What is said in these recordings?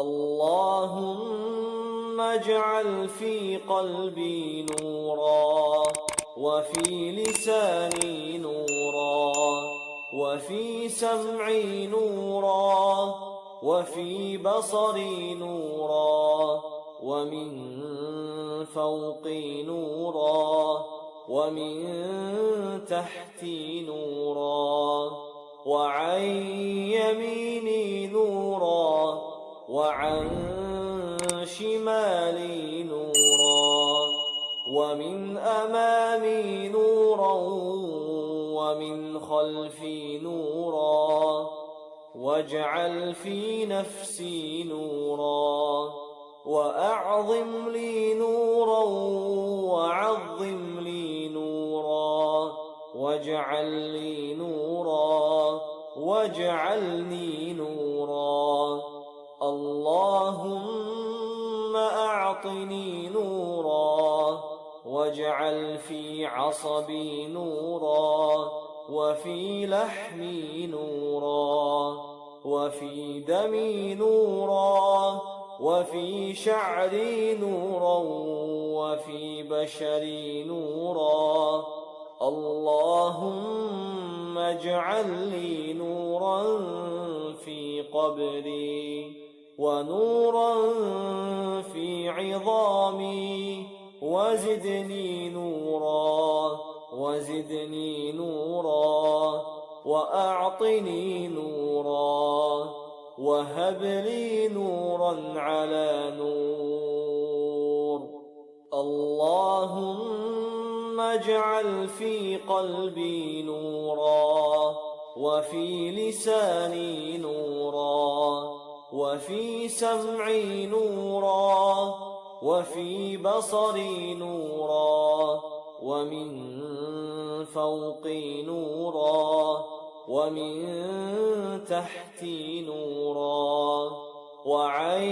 اللهم اجعل في قلبي نورا وفي لساني نورا وفي سمعي نورا وفي بصري نورا ومن فوقي نورا ومن تحتي نورا وعن يميني نورا وعن شمالي نورا ومن أمامي نورا ومن خلفي نورا واجعل في نفسي نورا وأعظم لي نورا وعظم لي نورا واجعل لي نورا واجعلني نورا اللهم أعطني نورا واجعل في عصبي نورا وفي لحمي نورا وفي دمي نورا وفي شعري نورا وفي بشري نورا اللهم اجعل لي نورا في قبري ونورا في عظامي وزدني نورا وزدني نورا وأعطني نورا وهب لي نورا على نور. اللهم اجعل في قلبي نورا وفي لساني نورا. وفي سمعي نورا وفي بصري نورا ومن فوقي نورا ومن تحتي نورا وعن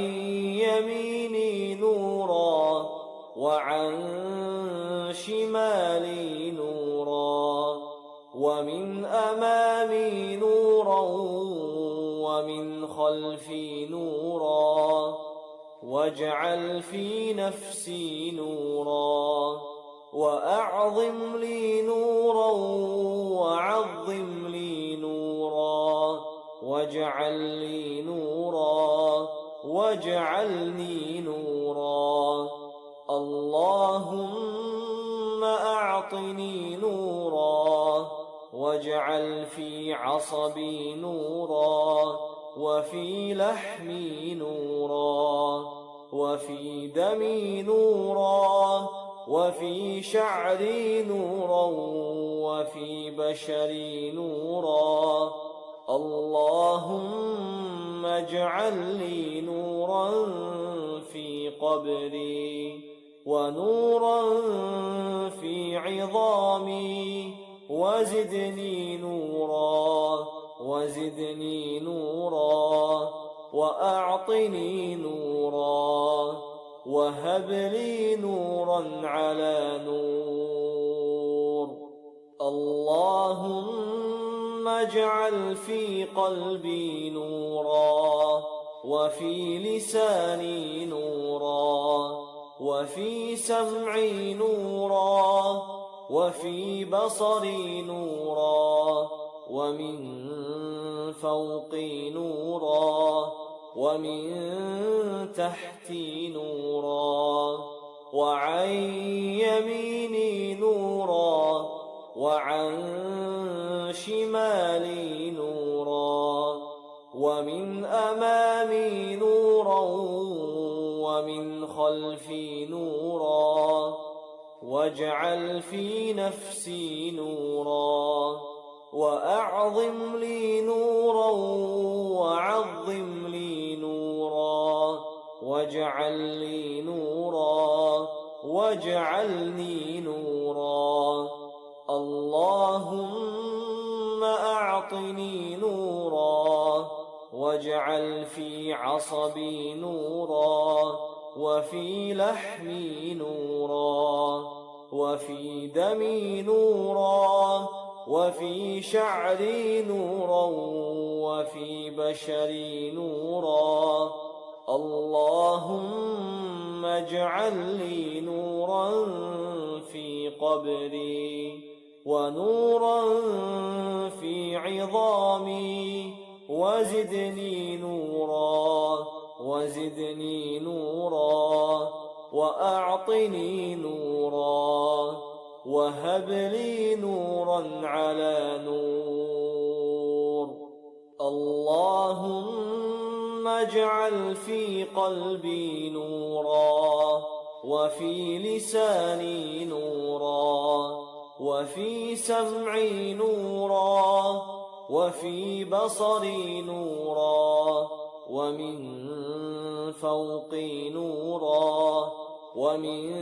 يميني نورا وعن شمالي نورا ومن أمامي ومن خلفي نورا واجعل في نفسي نورا وأعظم لي نورا وعظم لي نورا واجعل لي نورا واجعلني نورا. اللهم أعطني نورا واجعل في عصبي نورا وفي لحمي نورا وفي دمي نورا وفي شعري نورا وفي بشري نورا. اللهم اجعل لي نورا في قبري ونورا في عظامي. وزدني نورا وزدني نورا. وأعطني نورا وهب لي نورا على نور. اللهم اجعل في قلبي نورا وفي لساني نورا وفي سمعي نورا وفي بصري نورا ومن فوقي نورا. ومن تحتي نورا وعن يميني نورا وعن شمالي نورا ومن أمامي نورا ومن خلفي نورا واجعل في نفسي نورا وأعظم لي نورا واجعل لي نورا واجعلني نورا. اللهم أعطني نورا واجعل في عصبي نورا وفي لحمي نورا وفي دمي نورا وفي شعري نورا وفي بشري نورا. اجعل لي نورا في قبري ونورا في عظامي وزدني نورا وزدني نورا وأعطني نورا وهب لي نورا على نور. اللهم اجعل في قلبي نورا وفي لساني نورا وفي سمعي نورا وفي بصري نورا ومن فوقي نورا ومن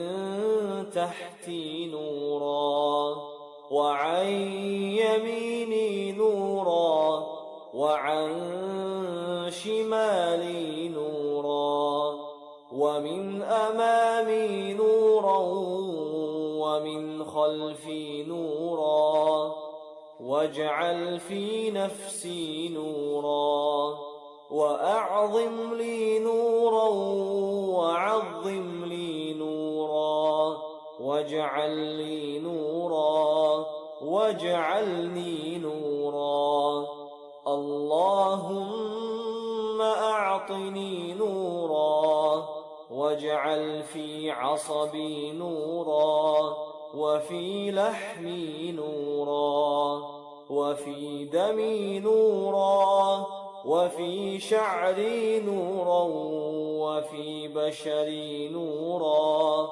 تحتي نورا وعن يميني نورا وعن شمالي نورا ومن أمامي نورا ومن خلفي نورا واجعل في نفسي نورا وأعظم لي نورا وعظم لي نورا واجعل لي نورا واجعلني نورا اللهم أعطني نورا واجعل في عصبي نورا وفي لحمي نورا وفي دمي نورا وفي شعري نورا وفي بشري نورا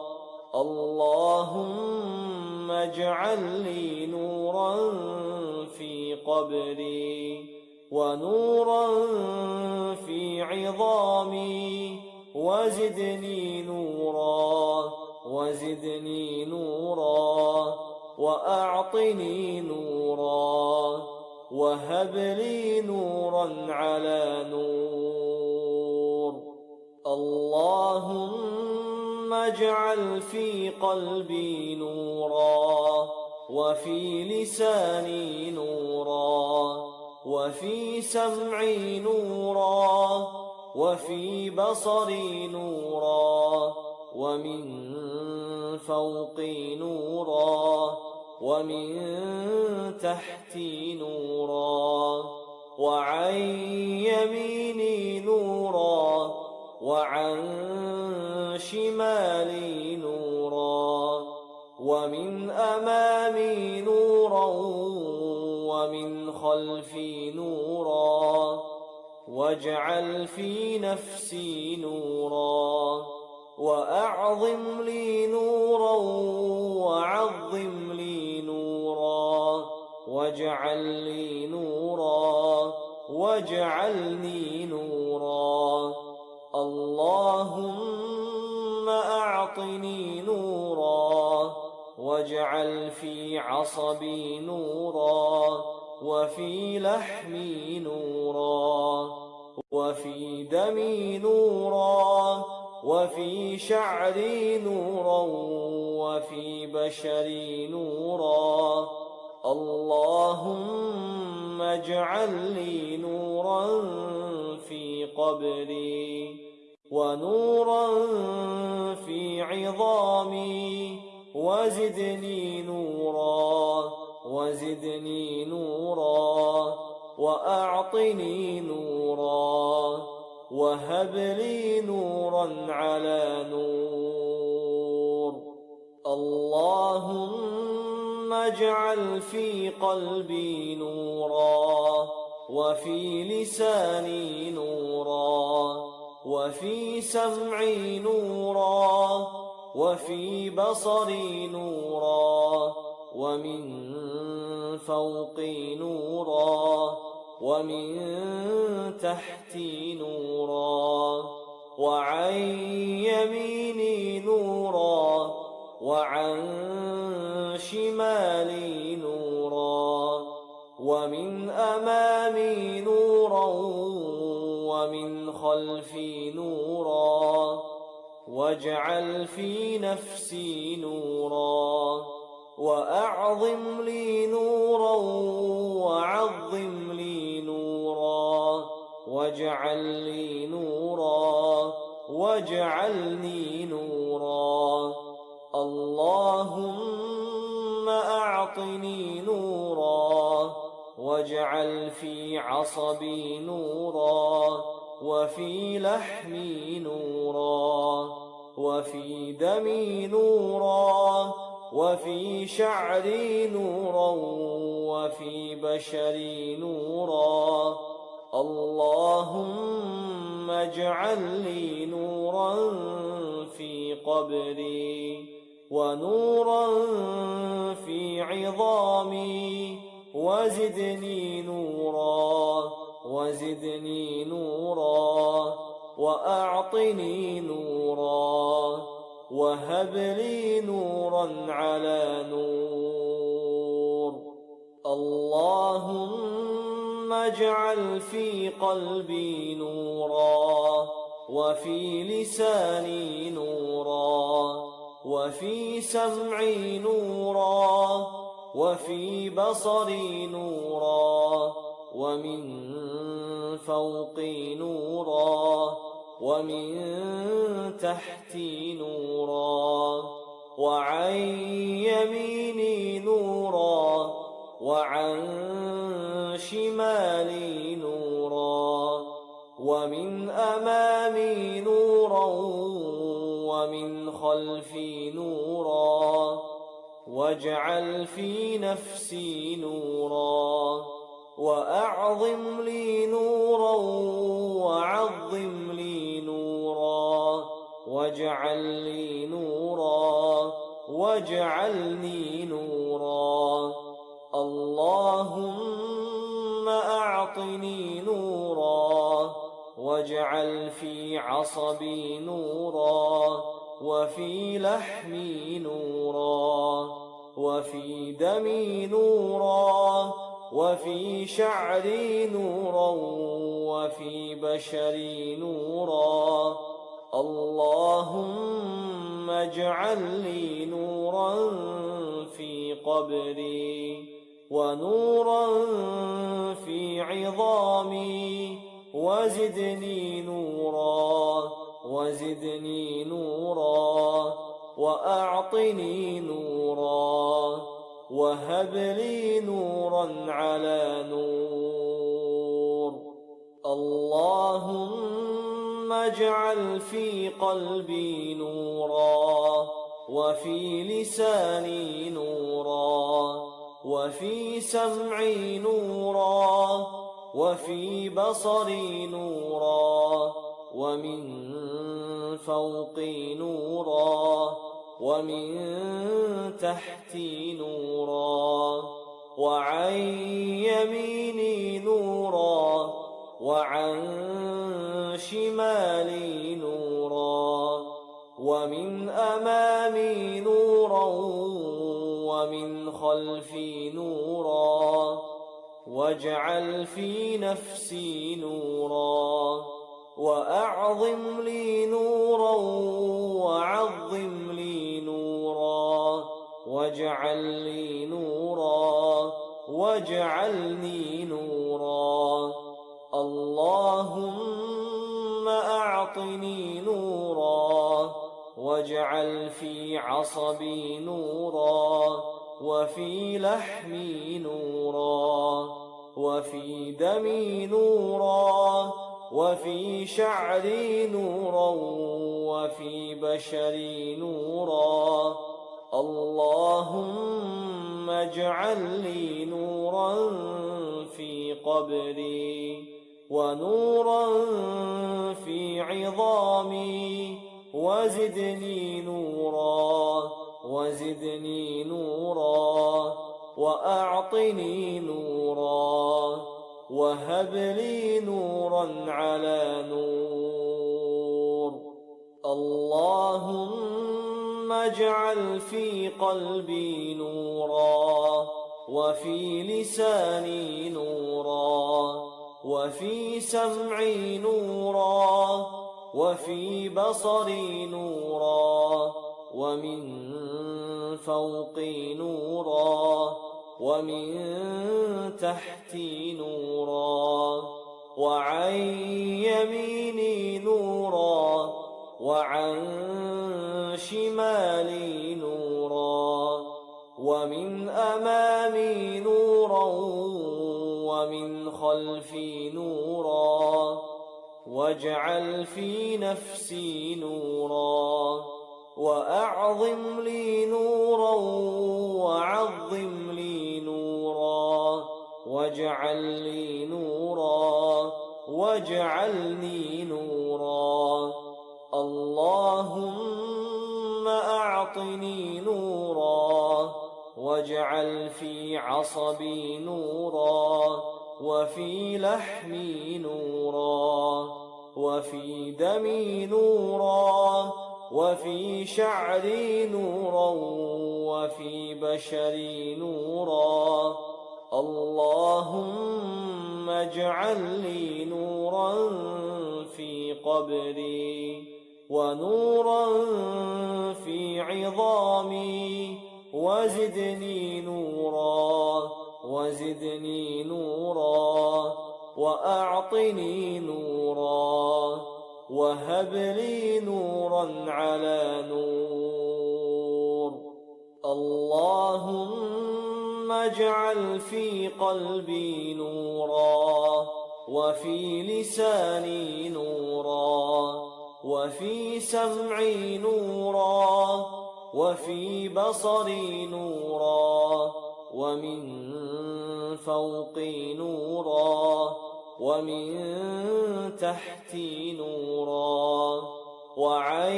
اللهم اجعل لي نورا في قبري ونورا في عظامي وزدني نورا وزدني نورا وأعطني نورا وهب لي نورا على نور. اللهم اجعل في قلبي نورا وفي لساني نورا وفي سمعي نورا وفي بصري نورا ومن فوقي نورا ومن تحتي نورا وعن يميني نورا وعن شمالي نورا ومن أمامي نورا ومن خلفي نورا واجعل في نفسي نورا وأعظم لي نورا وعظم لي نورا واجعل لي نورا واجعلني نورا اللهم أعطني نورا واجعل في عصبي نورا وفي لحمي نورا وفي دمي نورا وفي شعري نورا وفي بشري نورا اللهم اجعل لي نورا في قبري ونورا في عظامي وزدني نورا وزدني نورا وأعطني نورا وهب لي نورا على نور. اللهم اجعل في قلبي نورا وفي لساني نورا. وفي سمعي نورا وفي بصري نورا ومن فوقي نورا ومن تحتي نورا وعن يميني نورا وعن شمالي نورا ومن أمامي نورا ومن خلفي نورا واجعل في نفسي نورا وأعظم لي نورا وعظم لي نورا واجعل لي نورا واجعلني نورا. اللهم أعطني نورا واجعل في عصبي نورا. وفي لحمي نورا وفي دمي نورا وفي شعري نورا وفي بشري نورا. اللهم اجعل لي نورا في قبري ونورا في عظامي وزدني نورا. وزدني نورا وأعطني نورا وهب لي نورا على نور. اللهم اجعل في قلبي نورا وفي لساني نورا وفي سمعي نورا وفي بصري نورا ومن فوقي نورا ومن تحتي نورا وعن يميني نورا وعن شمالي نورا ومن أمامي نورا ومن خلفي نورا واجعل في نفسي نورا وأعظم لي نورا وعظم لي نورا واجعل لي نورا واجعلني نورا اللهم أعطني نورا واجعل في عصبي نورا وفي لحمي نورا وفي دمي نورا وفي شعري نورا وفي بشري نورا. اللهم اجعل لي نورا في قبري ونورا في عظامي. وزدني نورا وزدني نورا وأعطني نورا. وهب لي نورا على نور. اللهم اجعل في قلبي نورا وفي لساني نورا وفي سمعي نورا وفي بصري نورا ومن فوقي نورا ومن تحتي نورا وعن يميني نورا وعن شمالي نورا ومن أمامي نورا ومن خلفي نورا واجعل في نفسي نورا وأعظم لي نورا وعظم واجعل لي نورا واجعلني نورا. اللهم أعطني نورا واجعل في عصبي نورا وفي لحمي نورا وفي دمي نورا وفي شعري نورا وفي بشري نورا. اللهم اجعل لي نورا في قبري ونورا في عظامي وزدني نورا وزدني نورا وأعطني نورا وهب لي نورا على نور. اللهم اجعل في قلبي نورا وفي لساني نورا وفي سمعي نورا وفي بصري نورا ومن فوقي نورا ومن تحتي نورا وعن يميني نورا وعن شمالي نورا ومن أمامي نورا ومن خلفي نورا واجعل في نفسي نورا وأعظم لي نورا وعظم لي نورا واجعل لي نورا واجعلني نورا اللهم أعطني نورا واجعل في عصبي نورا وفي لحمي نورا وفي دمي نورا وفي شعري نورا وفي بشري نورا. اللهم اجعل لي نورا في قبري. ونورا في عظامي وزدني نورا وزدني نورا وأعطني نورا وهب لي نورا على نور. اللهم اجعل في قلبي نورا وفي لساني نورا. وفي سمعي نورا وفي بصري نورا ومن فوقي نورا ومن تحتي نورا وعن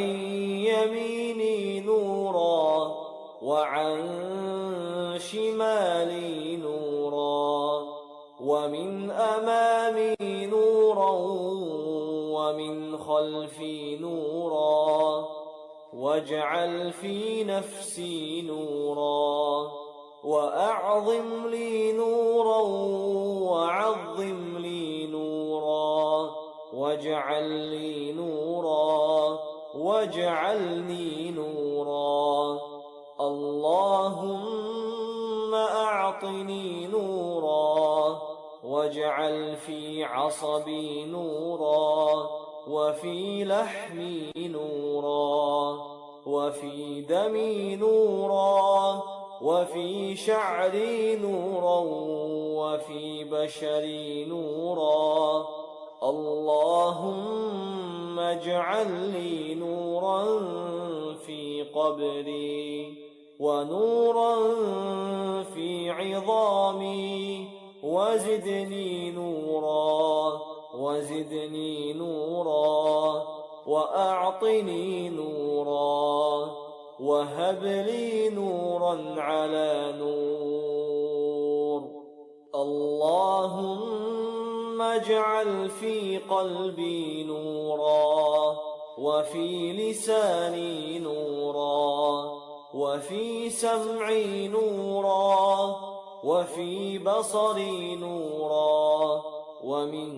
يميني نورا وعن خلفي نورا واجعل في نفسي نورا وأعظم لي نورا وعظم لي نورا واجعل لي نورا واجعلني نورا. اللهم أعطني نورا واجعل في عصبي نورا وفي لحمي نورا وفي دمي نورا وفي شعري نورا وفي بشري نورا. اللهم اجعل لي نورا في قبري ونورا في عظامي وزدني نورا. وزدني نورا وأعطني نورا وهب لي نورا على نور. اللهم اجعل في قلبي نورا وفي لساني نورا وفي سمعي نورا وفي بصري نورا. ومن